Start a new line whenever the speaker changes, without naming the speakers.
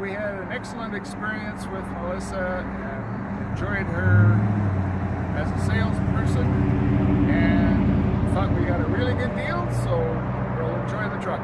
we had an excellent experience with Melissa and enjoyed her as a salesperson and thought we got a really good deal, so we'll enjoy the truck.